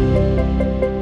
Música